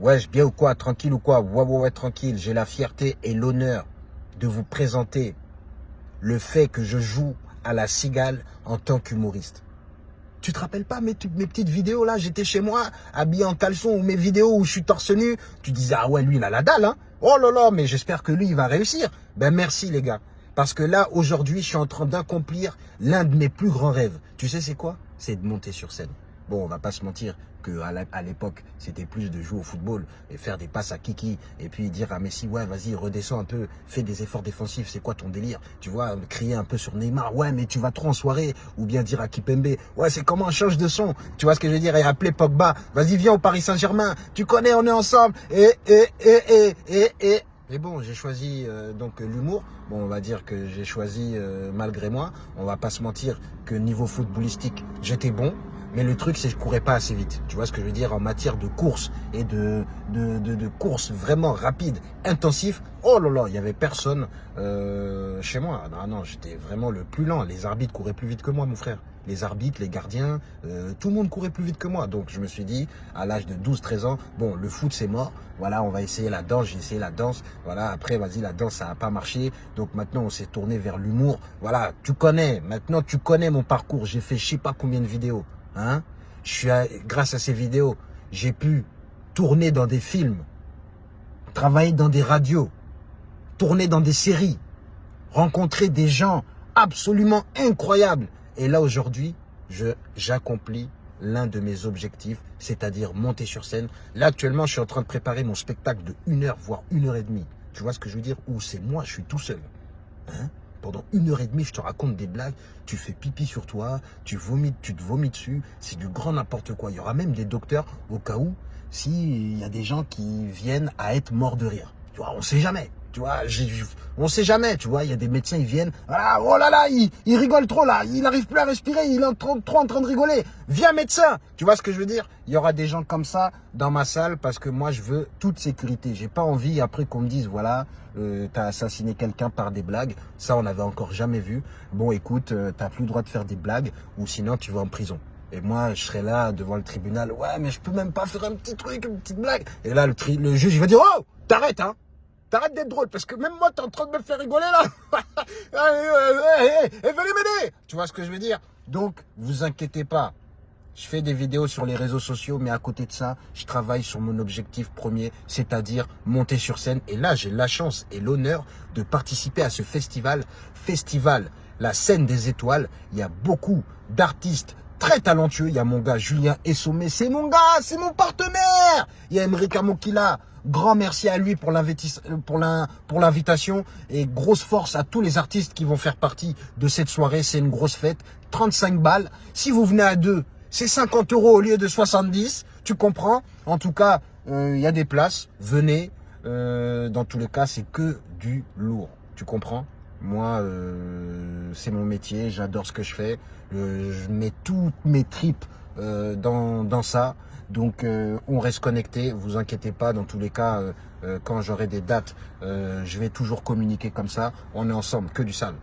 Wesh, bien ou quoi Tranquille ou quoi? Ouais, ouais, ouais, tranquille. J'ai la fierté et l'honneur de vous présenter le fait que je joue à la cigale en tant qu'humoriste. Tu te rappelles pas mes, mes petites vidéos là? J'étais chez moi, habillé en caleçon, ou mes vidéos où je suis torse nu. Tu disais, ah ouais, lui, il a la dalle, hein? Oh là là, mais j'espère que lui, il va réussir. Ben merci les gars. Parce que là, aujourd'hui, je suis en train d'accomplir l'un de mes plus grands rêves. Tu sais c'est quoi? C'est de monter sur scène. Bon, on va pas se mentir que à l'époque, c'était plus de jouer au football et faire des passes à Kiki et puis dire à Messi, ouais, vas-y, redescends un peu, fais des efforts défensifs, c'est quoi ton délire Tu vois, crier un peu sur Neymar, ouais, mais tu vas trop en soirée ou bien dire à Kipembe, ouais, c'est comment on change de son Tu vois ce que je veux dire Et appeler Pogba, vas-y, viens au Paris Saint-Germain, tu connais, on est ensemble et et et et et et mais bon, j'ai choisi euh, donc l'humour. Bon, on va dire que j'ai choisi euh, malgré moi. On va pas se mentir que niveau footballistique, j'étais bon. Mais le truc, c'est que je courais pas assez vite. Tu vois ce que je veux dire En matière de course et de, de, de, course vraiment rapide, intensif. Oh là là, il y avait personne euh, chez moi. Non, non, j'étais vraiment le plus lent. Les arbitres couraient plus vite que moi, mon frère. Les arbitres, les gardiens, euh, tout le monde courait plus vite que moi. Donc je me suis dit, à l'âge de 12-13 ans, bon, le foot c'est mort. Voilà, on va essayer la danse. J'ai essayé la danse. Voilà, après, vas-y, la danse, ça n'a pas marché. Donc maintenant, on s'est tourné vers l'humour. Voilà, tu connais. Maintenant, tu connais mon parcours. J'ai fait je sais pas combien de vidéos. Hein grâce à ces vidéos, j'ai pu tourner dans des films, travailler dans des radios, tourner dans des séries, rencontrer des gens absolument incroyables. Et là, aujourd'hui, j'accomplis l'un de mes objectifs, c'est-à-dire monter sur scène. Là, actuellement, je suis en train de préparer mon spectacle de une heure, voire une heure et demie. Tu vois ce que je veux dire? Où c'est moi, je suis tout seul. Hein pendant une heure et demie, je te raconte des blagues, tu fais pipi sur toi, tu vomis, tu te vomis dessus, c'est du grand n'importe quoi. Il y aura même des docteurs au cas où, s'il y a des gens qui viennent à être morts de rire. Tu vois, on sait jamais. Tu vois, on sait jamais, tu vois, il y a des médecins, ils viennent, ah, oh là là, il, rigole trop là, il n'arrive plus à respirer, il est trop, en train de rigoler. Viens médecin, tu vois ce que je veux dire? Il y aura des gens comme ça dans ma salle parce que moi je veux toute sécurité. J'ai pas envie après qu'on me dise, voilà, euh, t'as assassiné quelqu'un par des blagues. Ça, on n'avait encore jamais vu. Bon, écoute, euh, t'as plus le droit de faire des blagues ou sinon tu vas en prison. Et moi, je serai là devant le tribunal. Ouais, mais je peux même pas faire un petit truc, une petite blague. Et là, le, juge, va dire, oh, t'arrêtes, hein T'arrêtes d'être drôle, parce que même moi, t'es en train de me faire rigoler, là. Et venez m'aider. Tu vois ce que je veux dire? Donc, vous inquiétez pas. Je fais des vidéos sur les réseaux sociaux, mais à côté de ça, je travaille sur mon objectif premier, c'est-à-dire monter sur scène. Et là, j'ai la chance et l'honneur de participer à ce festival. Festival, la scène des étoiles. Il y a beaucoup d'artistes très talentueux. Il y a mon gars Julien Essomé, c'est mon gars, c'est mon partenaire. Il y a Emmerich Amokila, Grand merci à lui pour l'invitation et grosse force à tous les artistes qui vont faire partie de cette soirée. C'est une grosse fête. 35 balles. Si vous venez à deux, c'est 50 euros au lieu de 70. Tu comprends? En tout cas, euh, il y a des places. Venez. Euh, dans tous les cas, c'est que du lourd. Tu comprends? Moi, euh, c'est mon métier. J'adore ce que je fais. je mets toutes mes tripes dans, dans ça. Donc euh, on reste connecté, vous inquiétez pas, dans tous les cas, euh, euh, quand j'aurai des dates, je vais toujours communiquer comme ça. On est ensemble, que du sale.